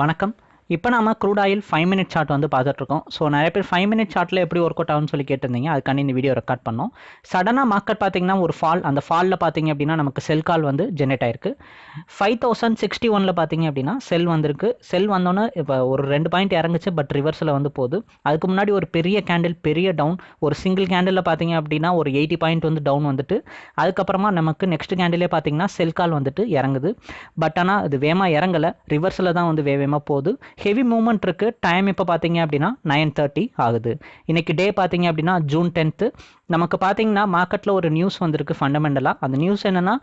வணக்கம். இப்போ நம்ம crude oil five minute chart வந்து பார்த்துட்ருக்கோம். ஸோ நிறைய பேர் ஃபைவ் மினிட் சார்ட்டில் எப்படி ஒர்க் அவுட் ஆகும்னு சொல்லி கேட்டிருந்தீங்க. அதுக்காண்டி இந்த வீடியோ ரெக்கார்ட் பண்ணோம். சடனாக மார்க்கெட் பார்த்தீங்கன்னா ஒரு ஃபால் அந்த ஃபாலில் பார்த்தீங்க அப்படின்னா நமக்கு செல் கால் வந்து ஜென்ரேட் ஆயிருக்கு. ஃபைவ் தௌசண்ட் சிக்ஸ்டி ஒனில் பார்த்தீங்க அப்படின்னா செல் வந்திருக்கு. செல் வந்தோன்னே இப்போ ஒரு ரெண்டு பாயிண்ட் இறங்குச்சு பட் ரிவர்ஸில் வந்து போகுது. அதுக்கு முன்னாடி ஒரு பெரிய கேண்டில் பெரிய டவுன் ஒரு சிங்கிள் கேண்டிலில் பார்த்தீங்க அப்படின்னா ஒரு எயிட்டி பாயிண்ட் வந்து டவுன் வந்துட்டு அதுக்கப்புறமா நமக்கு நெக்ஸ்ட் கேண்டிலே பார்த்தீங்கன்னா செல் கால் வந்துட்டு இறங்குது. பட் ஆனால் அது வேகமாக இறங்கலை. ரிவர்ஸில் தான் வந்து வேகமாக போகுது. ஹெவி மூமெண்ட் இருக்குது டைம் இப்போ பார்த்தீங்க அப்படின்னா நைன் தேர்ட்டி ஆகுது. இன்றைக்கி டே பார்த்தீங்க அப்படின்னா ஜூன் டென்த்து நமக்கு பார்த்தீங்கன்னா மார்க்கெட்டில் ஒரு நியூஸ் வந்திருக்கு ஃபண்டமெண்டலாக அந்த நியூஸ் என்னென்னா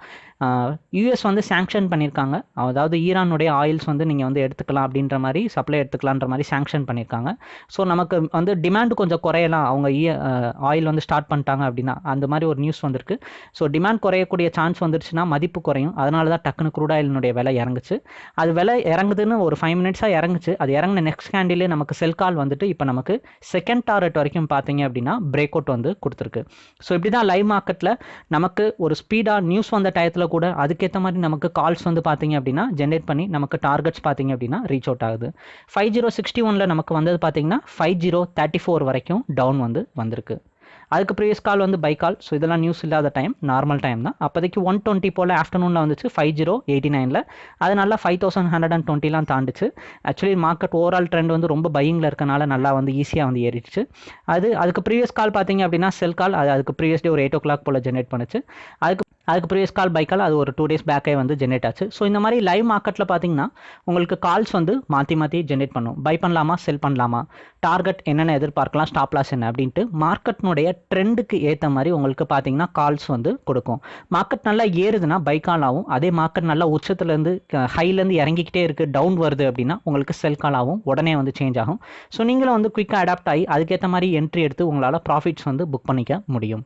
யூஎஸ் வந்து சாங்ஷன் பண்ணியிருக்காங்க அதாவது ஈரானுடைய ஆயில்ஸ் வந்து நீங்கள் வந்து எடுத்துக்கலாம் அப்படின்ற மாதிரி சப்ளை எடுத்துக்கலான்ற மாதிரி சாங்ஷன் பண்ணியிருக்காங்க ஸோ நமக்கு வந்து டிமாண்ட் கொஞ்சம் குறையலாம். அவங்க ஆயில் வந்து ஸ்டார்ட் பண்ணிட்டாங்க அப்படின்னா அந்த மாதிரி ஒரு நியூஸ் வந்திருக்கு. ஸோ டிமாண்ட் குறையக்கூடிய சான்ஸ் வந்துருச்சுன்னா மதிப்பு குறையும். அதனால தான் டக்குனு குரூட் ஆயிலினுடைய விலை இறங்குச்சு. அது விலை இறங்குதுன்னு ஒரு ஃபைவ் மினிட்ஸாக இறங்குச்சு. அது இறங்கின நெக்ஸ்ட் கேண்டிலே நமக்கு செல் கால் வந்துட்டு இப்போ நமக்கு செகண்ட் டார்கெட் வரைக்கும் பார்த்தீங்க அப்படின்னா பிரேக் அவுட் வந்து கொடுத்துருக்கு. ஸோ இப்படி தான் லைவ் மார்க்கெட்டில் நமக்கு ஒரு ஸ்பீடாக நியூஸ் வந்த டயத்தில் கூட அதுக்கேற்ற மாதிரி நமக்கு கால்ஸ் வந்து பார்த்தீங்க அப்படின்னா ஜென்ரேட் பண்ணி நமக்கு டார்கெட்ஸ் பார்த்தீங்க அப்படின்னா ரீச் அவுட் ஆகுது. ஃபைவ் ஜீரோ சிக்ஸ்டி ஒனில் நமக்கு வந்தது பார்த்தீங்கன்னா ஃபைவ் ஜீரோ தேர்ட்டி ஃபோர் வரைக்கும் டவுன் வந்து வந்திருக்கு. அதுக்கு ப்ரீவியஸ் கால் வந்து பை கால் ஸோ இதெல்லாம் நியூஸ் இல்லாத டைம் நார்மல் டைம் தான். அப்போதைக்கு ஒன் டுவெண்ட்டி போல் ஆஃப்டர்நூனில் வந்துச்சு ஃபைவ் ஜீரோ எயிட்டி நைனில் அது நல்லா ஃபைவ் தௌசண்ட் ஹண்ட்ரட் அண்ட் டுவெண்ட்டிலாம் தாண்டுச்சு. ஆக்சுவலி மார்க்கெட் ஓவரால் ட்ரெண்ட் வந்து ரொம்ப பையிங்கில் இருக்கனால நல்லா வந்து ஈஸியாக வந்து ஏறிடுச்சு. அது அதுக்கு ப்ரீவியஸ் கால் பார்த்தீங்க அப்படின்னா செல் கால் அது அதுக்கு ப்ரீவியஸ் டே ஒரு எயிட் ஓ கிளாக் போல் ஜென்ரேட் பண்ணுச்சு. அதுக்கு அதுக்கு ப்ரீவியஸ் கால் பை கால் அது ஒரு டூ டேஸ் பேக்கே வந்து ஜென்ரேட் ஆச்சு. ஸோ இந்த மாதிரி லைவ் மார்க்கெட்டில் பார்த்தீங்கன்னா உங்களுக்கு கால்ஸ் வந்து மாற்றி மாற்றி ஜென்ரேட் பண்ணும். பை பண்ணலாமா செல் பண்ணலாமா? டார்கெட் என்னென்ன எதிர்பார்க்கலாம் ஸ்டாப் லாஸ் என்ன அப்படின்ட்டு மார்க்கெட்னுடைய ட்ரெண்டுக்கு ஏற்ற மாதிரி உங்களுக்கு பார்த்தீங்கன்னா கால்ஸ் வந்து கொடுக்கும். மார்க்கெட் நல்லா ஏறுதுன்னா பை கால் ஆகும். அதே மார்க்கெட் நல்லா உச்சத்துலேருந்து ஹைலேருந்து இறங்கிக்கிட்டே இருக்குது டவுன் வருது அப்படின்னா உங்களுக்கு செல் கால் ஆகும். உடனே வந்து சேஞ்ச் ஆகும். ஸோ நீங்களும் வந்து குயிக்காக அடாப்ட் ஆகி அதுக்கேற்ற மாதிரி என்ட்ரி எடுத்து உங்களால் ப்ராஃபிட்ஸ் வந்து புக் பண்ணிக்க முடியும்.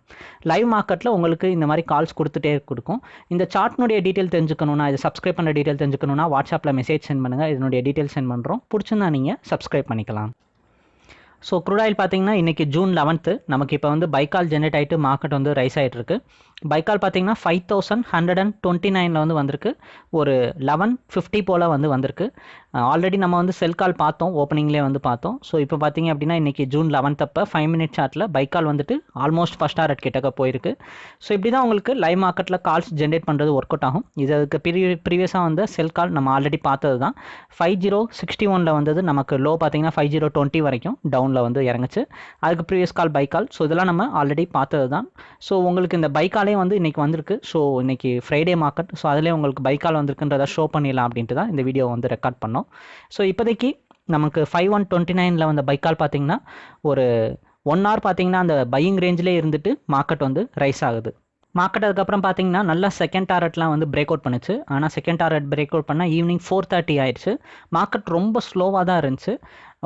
லைவ் மார்க்கெட்டில் உங்களுக்கு இந்த மாதிரி கால்ஸ் கொடுத்துட்டே கொடுக்கும். இந்த சார்ட்னுடைய டீட்டெயில் தெரிஞ்சுக்கணும்னா இது சப்ஸ்கிரைப் பண்ணுற டீட்டெயில் தெரிஞ்சுக்கணும்னா வாட்ஸ்அப்பில் மெசேஜ் சென்ட் பண்ணுங்கள் இதனுடைய டீட்டெயில் சென்ட் பண்ணுறோம் பிடிச்சிருந்தா நீங்கள் சப்ஸ்கிரைப் பண்ணிக்கலாம். ஸோ க்ரூட் ஆயில் பார்த்தீங்கன்னா இன்றைக்கி ஜூன் லெவன்த்து நமக்கு இப்போ வந்து பைக்கால் ஜென்ரேட் ஆகிட்டு மார்க்கெட் வந்து ரைஸ் ஆகிட்டு இருக்கு. பைக்கால் பார்த்தீங்கன்னா five thousand hundred and twenty நைனில் வந்து வந்திருக்கு. ஒரு லெவன் ஃபிஃப்டி போல் வந்து வந்திருக்கு. ஆல்ரெடி நம்ம வந்து செல் கால் பார்த்தோம். ஓப்பனிங்லேயே வந்து பார்த்தோம். ஸோ இப்போ பார்த்தீங்க அப்படின்னா இன்றைக்கி ஜூன் லெவன்த் அப்போ ஃபைவ் மினிட் சார்ட்டில் பைக்கால் வந்துட்டு ஆல்மோஸ்ட் ஃபஸ்ட் டாரட் கிட்டக்க போயிருக்கு. ஸோ இப்படி தான் உங்களுக்கு லைவ் மார்க்கெட்டில் கால்ஸ் ஜென்ரேட் பண்ணுறது ஒர்க் அவுட் ஆகும். இது அதுக்கு ப்ரீ ப்ரீவியஸாக வந்து செல் கால் நம்ம ஆல்ரெடி பார்த்தது தான் ஃபைவ் ஜீரோ சிக்ஸ்டி ஒனில் வந்தது நமக்கு லோ பார்த்தீங்கன்னா ஃபைவ் ஜீரோ டுவெண்ட்டி வரைக்கும் டவுன் டவுனில் வந்து இறங்குச்சு. அதுக்கு previous call buy call so இதெல்லாம் நம்ம ஆல்ரெடி பார்த்தது தான் ஸோ உங்களுக்கு இந்த பை காலே வந்து இன்றைக்கி வந்திருக்கு. ஸோ இன்றைக்கி ஃப்ரைடே மார்க்கெட் ஸோ அதிலே உங்களுக்கு பை கால் வந்திருக்குன்றதை ஷோ பண்ணிடலாம் அப்படின்ட்டு தான் இந்த வீடியோ வந்து ரெக்கார்ட் பண்ணோம். ஸோ இப்போதைக்கு நமக்கு ஃபைவ் ஒன் டுவெண்ட்டி நைனில் வந்த பை கால் பார்த்தீங்கன்னா ஒரு ஒன் ஹவர் பார்த்தீங்கன்னா அந்த பையிங் ரேஞ்சிலே இருந்துட்டு மார்க்கெட் வந்து ரைஸ் ஆகுது. மார்க்கெட் அதுக்கப்புறம் பார்த்தீங்கன்னா நல்லா செகண்ட் டாரட்லாம் வந்து பிரேக் அவுட் பண்ணுச்சு. ஆனால் செகண்ட் டாரட் பிரேக் அவுட் பண்ணால் ஈவினிங் ஃபோர் தேர்ட்டி ஆயிடுச்சு. மார்க்கெட் ரொம்ப ஸ்லோவாக தான் இருந்துச்சு.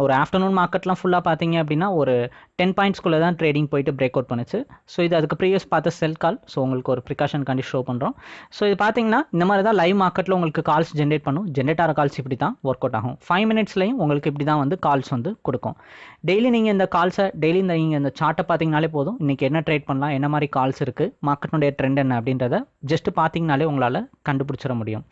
ஒரு ஆஃப்டர்நூன் மார்க்கெட்லாம் ஃபுல்லாக பார்த்தீங்க அப்படின்னா ஒரு டென் பாயிண்ட்ஸ்குள்ளே தான் ட்ரேடிங் போயிட்டு பிரேக் அவுட் பண்ணுச்சு. ஸோ இது அதுக்கு ப்ரீவியஸ் பார்த்த செல் கால் ஸோ உங்களுக்கு ஒரு ப்ரிகாஷன் கண்டி ஷோ பண்ணுறோம் ஸோ இது பார்த்தீங்கன்னா இந்த மாதிரி தான் லைவ் மார்க்கெட்டில் உங்களுக்கு கால்ஸ் ஜென்ரேட் பண்ணும். ஜென்ரேட் ஆகிற கால்ஸ் இப்படி தான் ஒர்க் அவுட் ஆகும். ஃபைவ் மினிட்ஸ்லையும் உங்களுக்கு இப்படி தான் வந்து கால்ஸ் வந்து கொடுக்கும். டெய்லி நீங்கள் இந்த கால்ஸை டெய்லி இந்த நீங்கள் இந்த சார்ட்டை பார்த்தீங்கனாலே போதும். இன்றைக்கி என்ன ட்ரேட் பண்ணலாம் என்ன மாதிரி கால்ஸ் இருக்குது மார்க்கெட்டுடைய ட்ரெண்ட் என்ன அப்படின்றத ஜஸ்ட் பார்த்தீங்கனாலே உங்களால் கண்டுபிடிச்சிட முடியும்.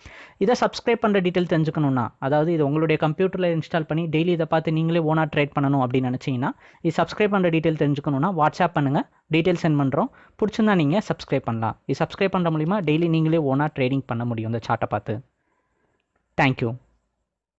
இதை சப்ஸ்கிரைப் பண்ணுற டீட்டெயில் தெரிஞ்சுக்கணுன்னா அதாவது இது உங்களுடைய கம்ப்யூட்டரில் இன்ஸ்டால் பண்ணி டெய்லி இதை பார்த்து நீங்களே ஓனாக ட்ரேட் பண்ணணும் அப்படின்னு நினச்சிங்கன்னா இது சப்ஸ்கிரைப் பண்ணுற டீட்டெயில் தெரிஞ்சுக்கணுன்னா வாட்ஸ்அப் பண்ணுங்கள் டீட்டெயில் சென்ட் பண்ணுறோம் பிடிச்சிருந்தா நீங்கள் சப்ஸ்கிரைப் பண்ணலாம். இது சப்ஸ்கிரைப் பண்ணுற மூலிமா டெய்லி நீங்களே ஓனாக ட்ரேடிங் பண்ண முடியும் இந்த சார்ட்டை பார்த்து. தேங்க்யூ